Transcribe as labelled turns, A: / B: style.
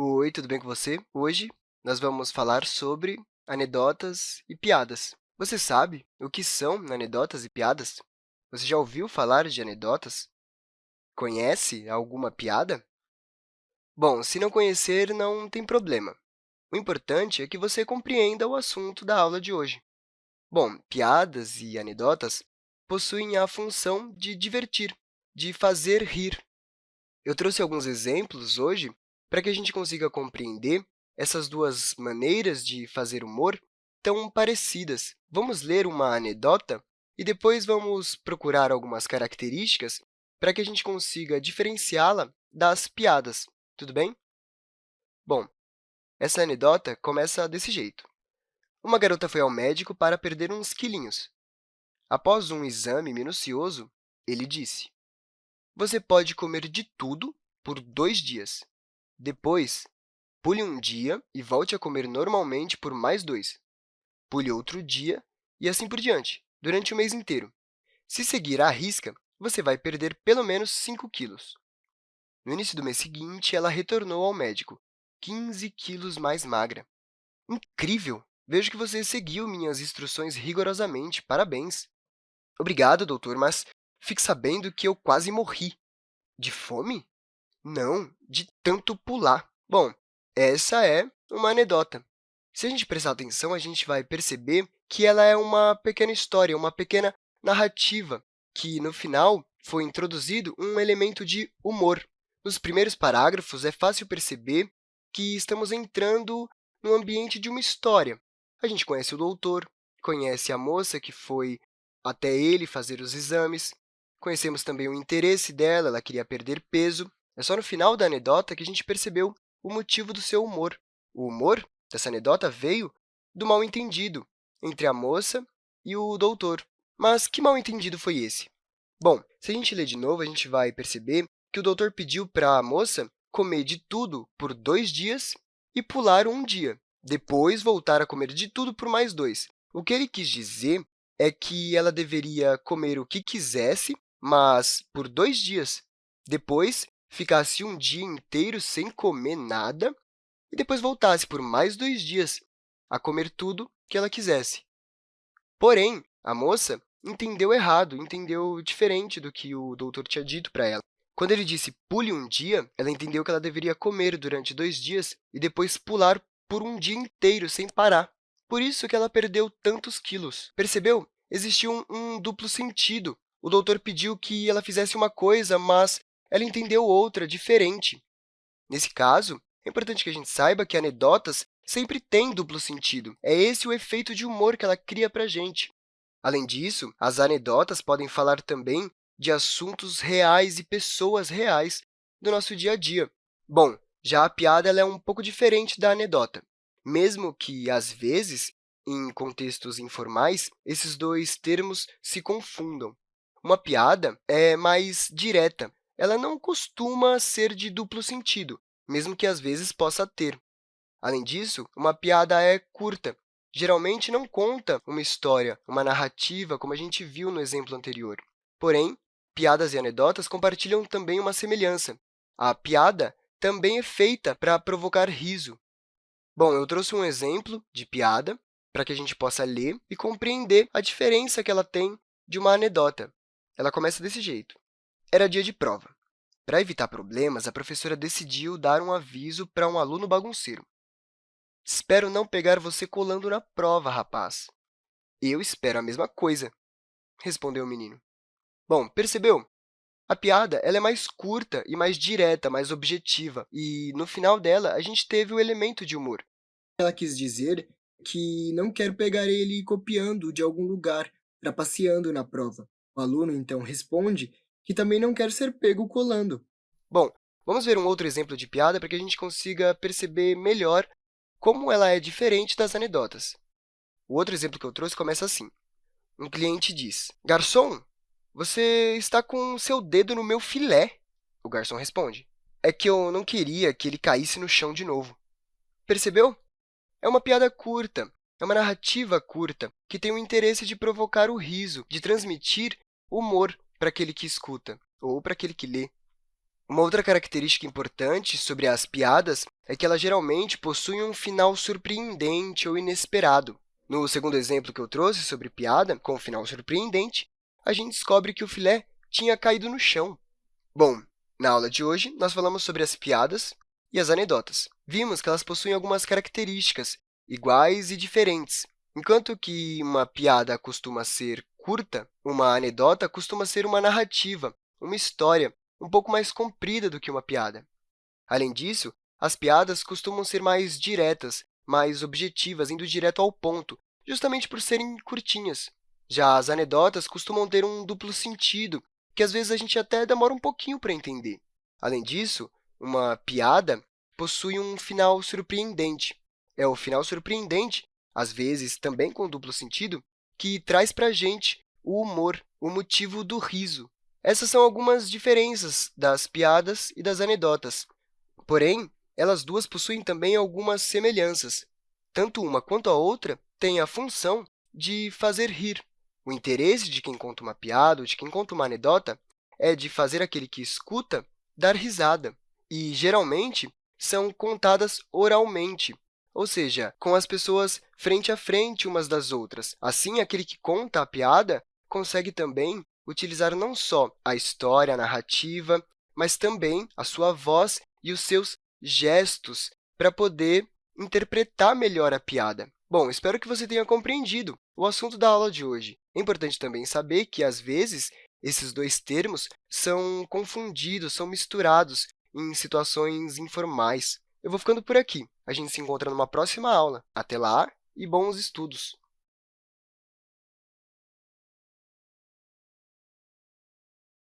A: Oi, tudo bem com você? Hoje nós vamos falar sobre anedotas e piadas. Você sabe o que são anedotas e piadas? Você já ouviu falar de anedotas? Conhece alguma piada? Bom, se não conhecer, não tem problema. O importante é que você compreenda o assunto da aula de hoje. Bom, piadas e anedotas possuem a função de divertir, de fazer rir. Eu trouxe alguns exemplos hoje para que a gente consiga compreender essas duas maneiras de fazer humor tão parecidas. Vamos ler uma anedota e depois vamos procurar algumas características para que a gente consiga diferenciá-la das piadas, tudo bem? Bom, essa anedota começa desse jeito. Uma garota foi ao médico para perder uns quilinhos. Após um exame minucioso, ele disse, você pode comer de tudo por dois dias. Depois, pule um dia e volte a comer normalmente por mais dois. Pule outro dia e assim por diante, durante o mês inteiro. Se seguir à risca, você vai perder pelo menos 5 quilos. No início do mês seguinte, ela retornou ao médico, 15 quilos mais magra. Incrível! Vejo que você seguiu minhas instruções rigorosamente. Parabéns! Obrigado, doutor, mas fique sabendo que eu quase morri. De fome? Não, de tanto pular. Bom, essa é uma anedota. Se a gente prestar atenção, a gente vai perceber que ela é uma pequena história, uma pequena narrativa, que, no final, foi introduzido um elemento de humor. Nos primeiros parágrafos, é fácil perceber que estamos entrando no ambiente de uma história. A gente conhece o doutor, conhece a moça que foi até ele fazer os exames, conhecemos também o interesse dela, ela queria perder peso, é só no final da anedota que a gente percebeu o motivo do seu humor. O humor dessa anedota veio do mal-entendido entre a moça e o doutor. Mas que mal-entendido foi esse? Bom, se a gente ler de novo, a gente vai perceber que o doutor pediu para a moça comer de tudo por dois dias e pular um dia, depois voltar a comer de tudo por mais dois. O que ele quis dizer é que ela deveria comer o que quisesse, mas por dois dias. Depois, ficasse um dia inteiro sem comer nada e depois voltasse por mais dois dias a comer tudo que ela quisesse. Porém, a moça entendeu errado, entendeu diferente do que o doutor tinha dito para ela. Quando ele disse pule um dia, ela entendeu que ela deveria comer durante dois dias e depois pular por um dia inteiro sem parar. Por isso que ela perdeu tantos quilos. Percebeu? Existiu um, um duplo sentido. O doutor pediu que ela fizesse uma coisa, mas ela entendeu outra, diferente. Nesse caso, é importante que a gente saiba que anedotas sempre têm duplo sentido. É esse o efeito de humor que ela cria para a gente. Além disso, as anedotas podem falar também de assuntos reais e pessoas reais do nosso dia a dia. Bom, já a piada é um pouco diferente da anedota, mesmo que, às vezes, em contextos informais, esses dois termos se confundam. Uma piada é mais direta, ela não costuma ser de duplo sentido, mesmo que às vezes possa ter. Além disso, uma piada é curta. Geralmente, não conta uma história, uma narrativa, como a gente viu no exemplo anterior. Porém, piadas e anedotas compartilham também uma semelhança. A piada também é feita para provocar riso. Bom, eu trouxe um exemplo de piada para que a gente possa ler e compreender a diferença que ela tem de uma anedota. Ela começa desse jeito. Era dia de prova. Para evitar problemas, a professora decidiu dar um aviso para um aluno bagunceiro. Espero não pegar você colando na prova, rapaz. Eu espero a mesma coisa, respondeu o menino. Bom, percebeu? A piada ela é mais curta e mais direta, mais objetiva, e, no final dela, a gente teve o elemento de humor.
B: Ela quis dizer que não quer pegar ele copiando de algum lugar, trapaceando na prova. O aluno, então, responde que também não quer ser pego colando.
A: Bom, vamos ver um outro exemplo de piada para que a gente consiga perceber melhor como ela é diferente das anedotas. O outro exemplo que eu trouxe começa assim. Um cliente diz, Garçom, você está com seu dedo no meu filé. O garçom responde, é que eu não queria que ele caísse no chão de novo. Percebeu? É uma piada curta, é uma narrativa curta, que tem o interesse de provocar o riso, de transmitir humor para aquele que escuta ou para aquele que lê. Uma outra característica importante sobre as piadas é que elas geralmente possuem um final surpreendente ou inesperado. No segundo exemplo que eu trouxe sobre piada com final surpreendente, a gente descobre que o filé tinha caído no chão. Bom, na aula de hoje, nós falamos sobre as piadas e as anedotas. Vimos que elas possuem algumas características iguais e diferentes. Enquanto que uma piada costuma ser curta, uma anedota costuma ser uma narrativa, uma história um pouco mais comprida do que uma piada. Além disso, as piadas costumam ser mais diretas, mais objetivas, indo direto ao ponto, justamente por serem curtinhas. Já as anedotas costumam ter um duplo sentido, que às vezes a gente até demora um pouquinho para entender. Além disso, uma piada possui um final surpreendente. É o final surpreendente, às vezes também com duplo sentido, que traz para a gente o humor, o motivo do riso. Essas são algumas diferenças das piadas e das anedotas. Porém, elas duas possuem também algumas semelhanças. Tanto uma quanto a outra têm a função de fazer rir. O interesse de quem conta uma piada ou de quem conta uma anedota é de fazer aquele que escuta dar risada. E, geralmente, são contadas oralmente, ou seja, com as pessoas frente a frente umas das outras. Assim, aquele que conta a piada consegue também utilizar não só a história, a narrativa, mas também a sua voz e os seus gestos para poder interpretar melhor a piada. Bom, espero que você tenha compreendido o assunto da aula de hoje. É importante também saber que, às vezes, esses dois termos são confundidos, são misturados em situações informais. Eu vou ficando por aqui. A gente se encontra numa próxima aula. Até lá e bons estudos!